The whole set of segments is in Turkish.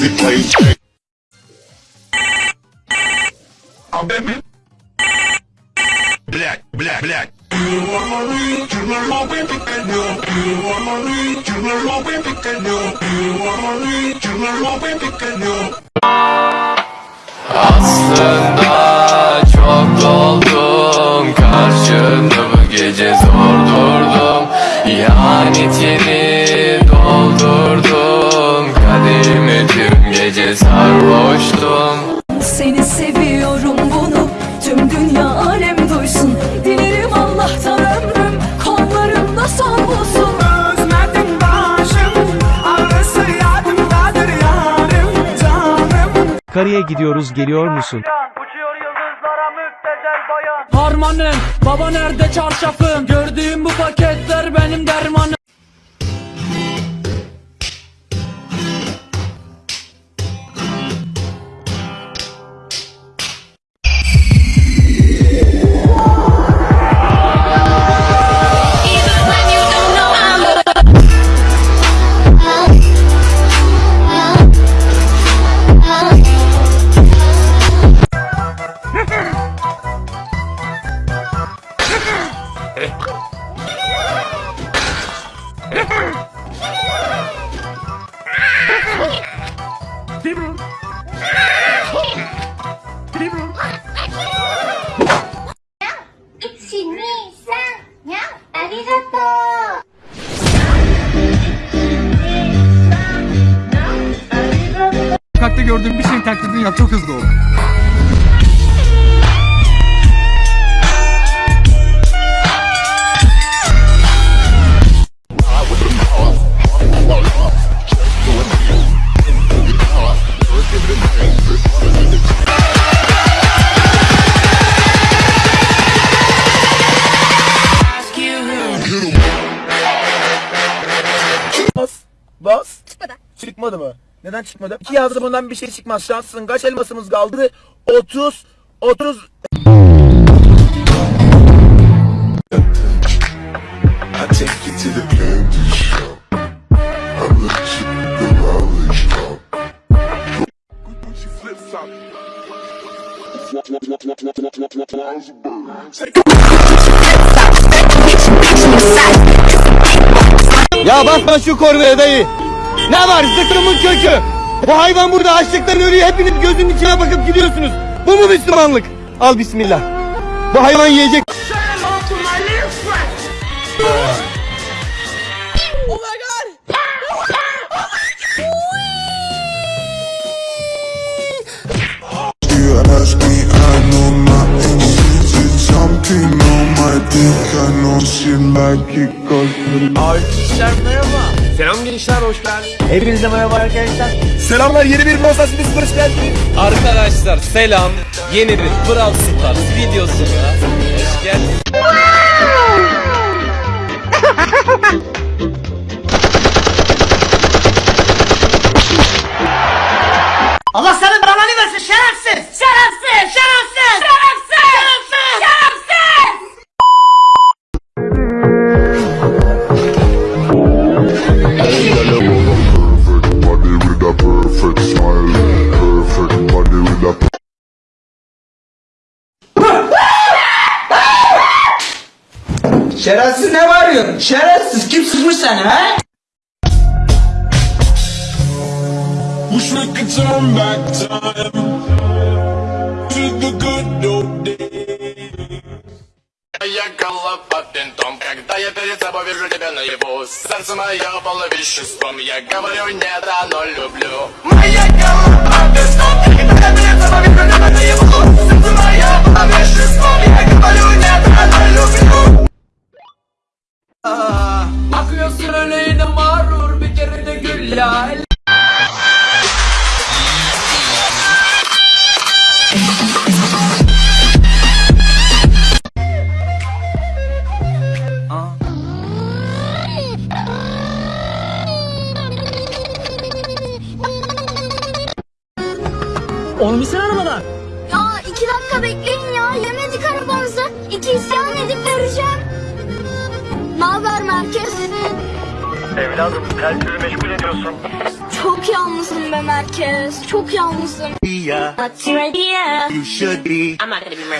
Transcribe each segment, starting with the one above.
the place. Abemi. Black, black, black. Aslında çok doldum Karşında bu gece zor durdum İhanetini sarhoştum Seni seviyorum bunu tüm dünya alem duysun Dilerim Allah'tan ömrüm kollarımda son bulsun Özledim başım Ağrısı yadımdadır yarım canım Karıya gidiyoruz geliyor musun? Uçuyor yıldızlara müptezel bayan Harmanım, baba nerede çarşafım? Gördüğüm bu paketler benim dermanım. Gördüğüm bir şeyin taklidini yap çok hızlı ol Neden çıkmadı? İki yazdı bundan bir şey çıkmaz. Şanslısın. Kaç elmasımız kaldı? 30. 30. I take you to the candy shop. I let you the lollipop. Gucci flip flop. Ya basma şu korveye dayı. Ne var zıkkımın kökü? Bu hayvan burada açlıktan ölüyor. Hepiniz gözünün içine bakıp gidiyorsunuz. Bu mu Müslümanlık? Al bismillah. Bu hayvan yiyecek. You ask she like it cause Hepinize merhaba arkadaşlar. Selamlar yeni bir Mosas Biz hoş geldiniz. Arkadaşlar selam. Yeni bir Brawl Stars videosuna hoş geldiniz. Allah senin belanı versin Şerefsiz Şerefsiz Şerefsiz Şerefsiz ne bağırıyorsun? Şerefsiz kim sıkmış seni ha? Wish we could turn back time to the good old days. Я голова винтом, когда я перед собой вижу тебя наяву Сердце мое полно веществом, я говорю нет, оно люблю Моя голова винтом, когда я перед собой вижу тебя наяву Сердце мое полно веществом, я говорю нет, оно люблю Akıyorsun öleğine mağrur bir kere de gül ya. Bir arabadan. Ya iki dakika bekleyin ya. Yemedik arabamızı. İki isyan edip vereceğim. Ne haber merkez? Evladım kalbimi meşgul ediyorsun Çok yalnızım be merkez. Çok yalnızım. What's your idea? I'm not gonna be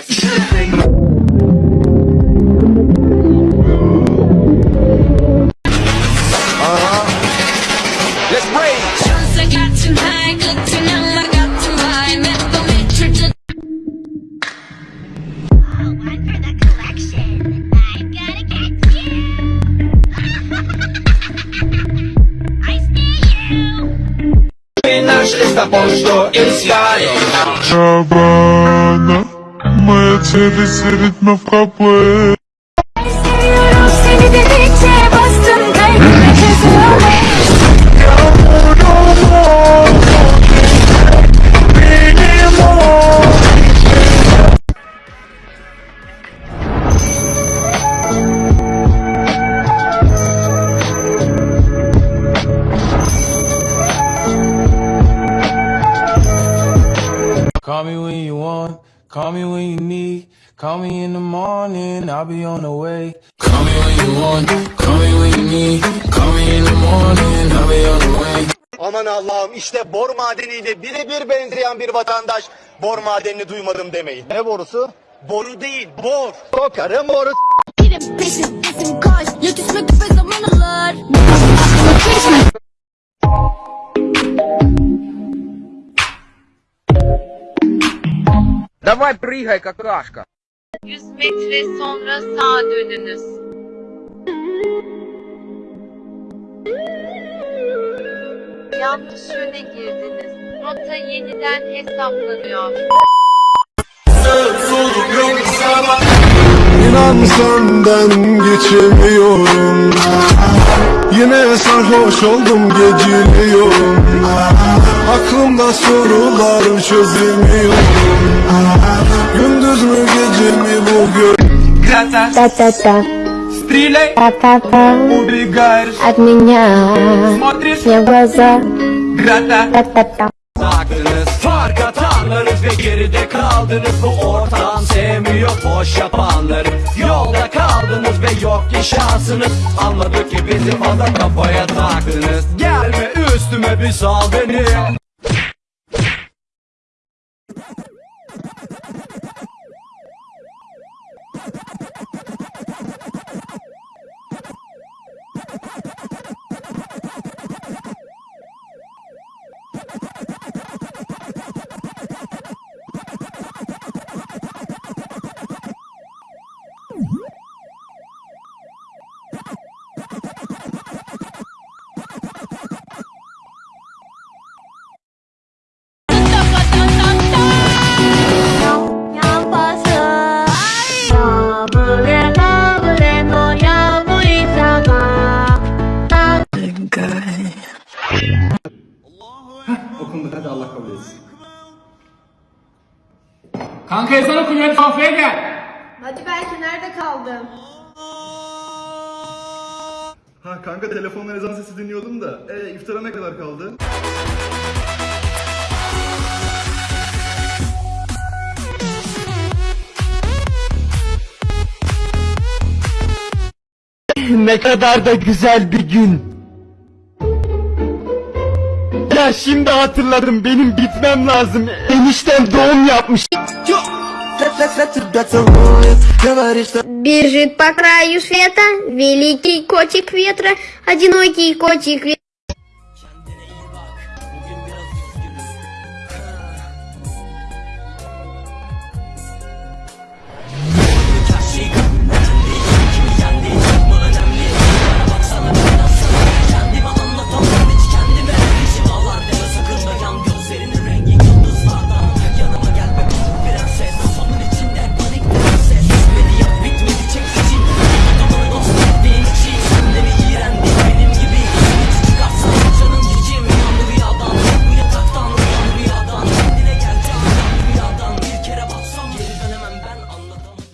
вышли с тобой, что искали Шабана, моя цель серед на в капле call me when you need. Call me in the morning, I'll be on the way. Call me when you want, call me when you need. Call me in the morning, I'll be on the way. Aman Allah'ım işte bor madeniyle birebir benzeyen bir vatandaş bor madenini duymadım demeyin. Ne borusu? Boru değil, bor. Kokarım boru. Benim peşim peşim koş. Yetişmek bir zaman alır. Давай прыгай, какашка. 100 metre sonra sağa dönünüz. Yanlış yöne girdiniz. Rota yeniden hesaplanıyor. İnan senden geçemiyorum Yine sarhoş oldum geciliyorum Aklımda sorular çözemiyorum Gündüz mü gece mi bu gö- Та-та-та. Стреляй, убегаешь, От меня смотришь, все глаза. грата. Та-та-та. Taktınız fark atanlarınız ve geride kaldınız Bu ortam sevmiyor boş yapanları. Yolda kaldınız ve yok ki şansınız. Anladık ki bizi fazla kafaya taktınız. Gelme üstüme bir sal beni Kanka ezan okunuyor kafeye gel. Hadi belki nerede kaldın? Ha kanka telefondan ezan sesi dinliyordum da. E iftara ne kadar kaldı? Ne kadar da güzel bir gün. Ya şimdi hatırladım benim gitmem lazım. Eniştem doğum yapmış. Бежит по краю света великий котик ветра, одинокий котик ветра.